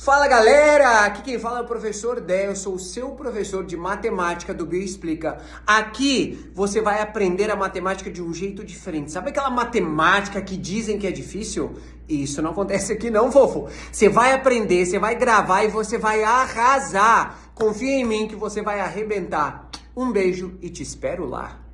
Fala galera, aqui quem fala é o professor Dé, eu sou o seu professor de matemática do Bioexplica. Aqui você vai aprender a matemática de um jeito diferente. Sabe aquela matemática que dizem que é difícil? Isso não acontece aqui não, fofo. Você vai aprender, você vai gravar e você vai arrasar. Confia em mim que você vai arrebentar. Um beijo e te espero lá.